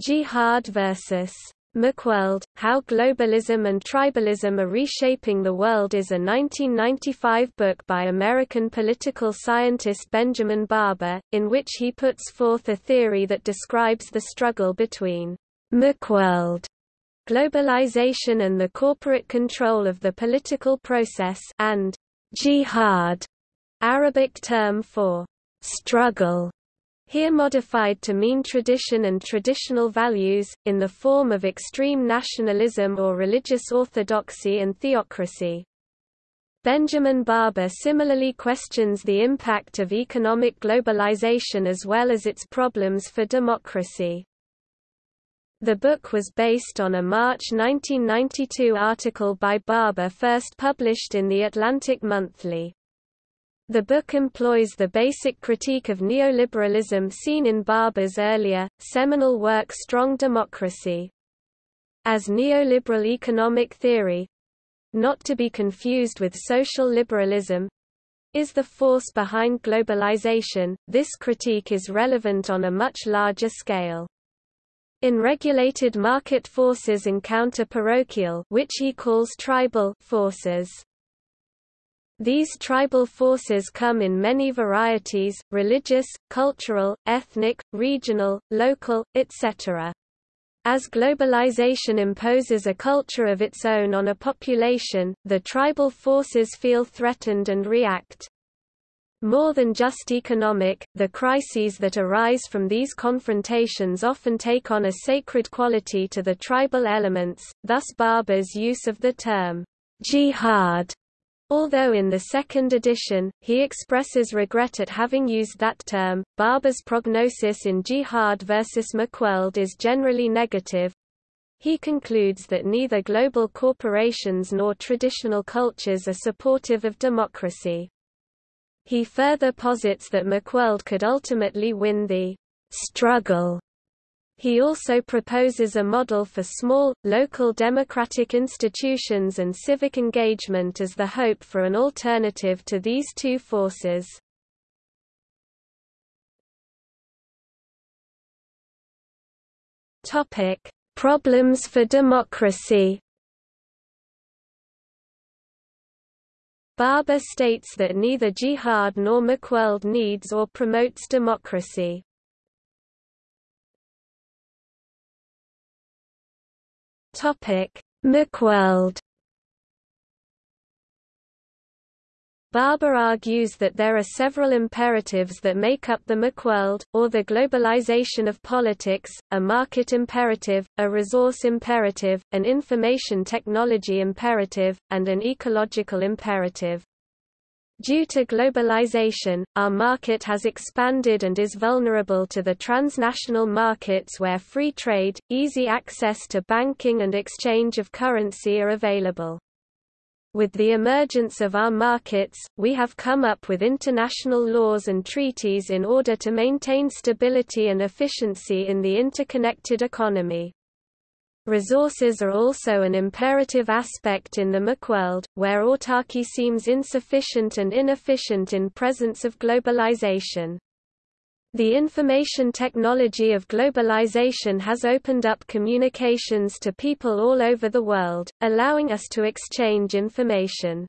Jihad versus McWorld, How Globalism and Tribalism Are Reshaping the World is a 1995 book by American political scientist Benjamin Barber, in which he puts forth a theory that describes the struggle between McWorld globalization and the corporate control of the political process and jihad, Arabic term for struggle here modified to mean tradition and traditional values, in the form of extreme nationalism or religious orthodoxy and theocracy. Benjamin Barber similarly questions the impact of economic globalization as well as its problems for democracy. The book was based on a March 1992 article by Barber first published in The Atlantic Monthly. The book employs the basic critique of neoliberalism seen in Barber's earlier, seminal work Strong Democracy. As neoliberal economic theory—not to be confused with social liberalism, is the force behind globalization, this critique is relevant on a much larger scale. In regulated market forces encounter parochial which he calls tribal forces. These tribal forces come in many varieties, religious, cultural, ethnic, regional, local, etc. As globalization imposes a culture of its own on a population, the tribal forces feel threatened and react. More than just economic, the crises that arise from these confrontations often take on a sacred quality to the tribal elements, thus Barber's use of the term jihad Although in the second edition, he expresses regret at having used that term, Barber's prognosis in Jihad versus McWorld is generally negative. He concludes that neither global corporations nor traditional cultures are supportive of democracy. He further posits that McWorld could ultimately win the struggle he also proposes a model for small, local democratic institutions and civic engagement as the hope for an alternative to these two forces. Topic: Problems for democracy. Barber states that neither jihad nor McWorld needs or promotes democracy. Topic: McWorld Barber argues that there are several imperatives that make up the McWorld, or the globalization of politics, a market imperative, a resource imperative, an information technology imperative, and an ecological imperative. Due to globalization, our market has expanded and is vulnerable to the transnational markets where free trade, easy access to banking and exchange of currency are available. With the emergence of our markets, we have come up with international laws and treaties in order to maintain stability and efficiency in the interconnected economy. Resources are also an imperative aspect in the McWorld, where autarky seems insufficient and inefficient in presence of globalization. The information technology of globalization has opened up communications to people all over the world, allowing us to exchange information.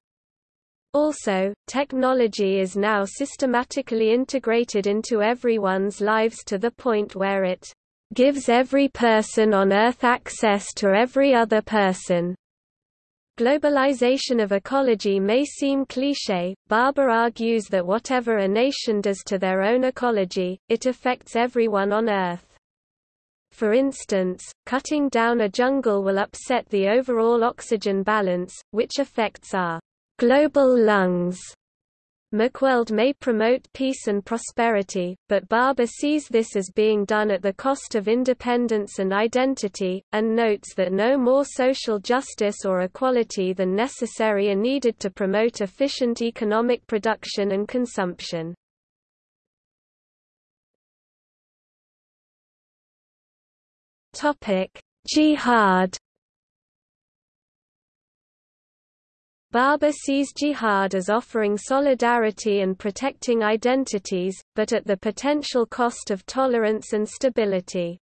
Also, technology is now systematically integrated into everyone's lives to the point where it gives every person on Earth access to every other person. Globalization of ecology may seem cliché, Barber argues that whatever a nation does to their own ecology, it affects everyone on Earth. For instance, cutting down a jungle will upset the overall oxygen balance, which affects our global lungs. McWorld may promote peace and prosperity, but Barber sees this as being done at the cost of independence and identity, and notes that no more social justice or equality than necessary are needed to promote efficient economic production and consumption. Jihad Barber sees jihad as offering solidarity and protecting identities, but at the potential cost of tolerance and stability.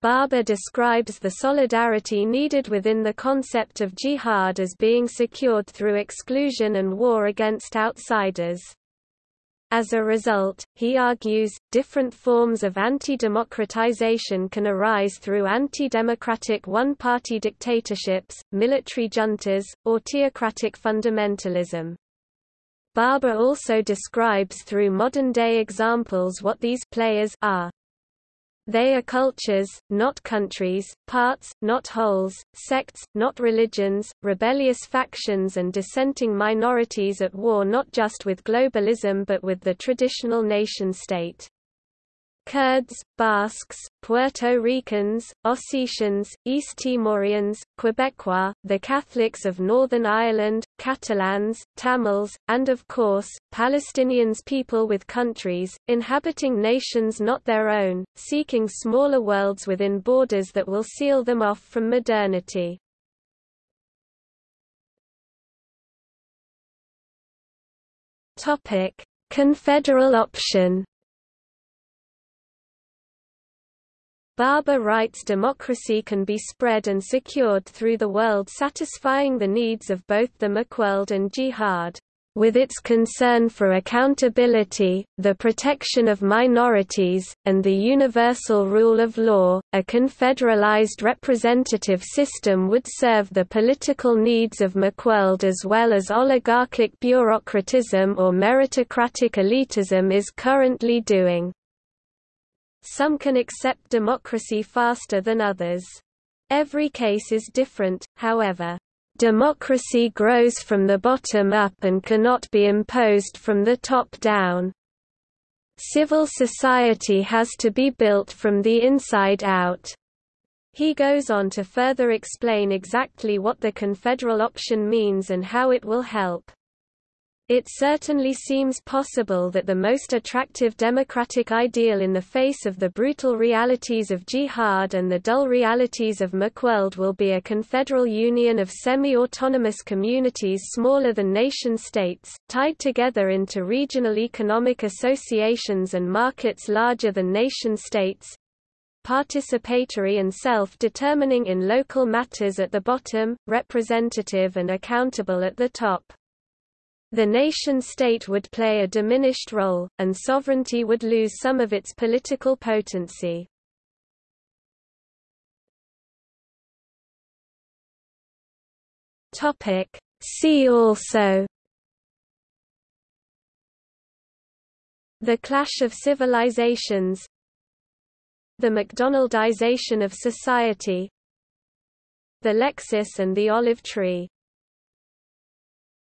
Barber describes the solidarity needed within the concept of jihad as being secured through exclusion and war against outsiders. As a result, he argues, different forms of anti-democratization can arise through anti-democratic one-party dictatorships, military juntas, or theocratic fundamentalism. Barber also describes through modern-day examples what these players are. They are cultures, not countries, parts, not wholes, sects, not religions, rebellious factions and dissenting minorities at war not just with globalism but with the traditional nation-state. Kurds, Basques, Puerto Ricans, Ossetians, East Timorians, Quebecois, the Catholics of Northern Ireland, Catalans, Tamils, and of course, Palestinians people with countries, inhabiting nations not their own, seeking smaller worlds within borders that will seal them off from modernity. Confederal option Barber writes democracy can be spread and secured through the world satisfying the needs of both the McWorld and Jihad. With its concern for accountability, the protection of minorities, and the universal rule of law, a confederalized representative system would serve the political needs of McWorld as well as oligarchic bureaucratism or meritocratic elitism is currently doing. Some can accept democracy faster than others. Every case is different, however. Democracy grows from the bottom up and cannot be imposed from the top down. Civil society has to be built from the inside out. He goes on to further explain exactly what the confederal option means and how it will help. It certainly seems possible that the most attractive democratic ideal in the face of the brutal realities of jihad and the dull realities of McWorld will be a confederal union of semi-autonomous communities smaller than nation-states, tied together into regional economic associations and markets larger than nation-states, participatory and self-determining in local matters at the bottom, representative and accountable at the top. The nation-state would play a diminished role, and sovereignty would lose some of its political potency. See also. The Clash of Civilizations. The McDonaldization of society. The Lexus and the olive tree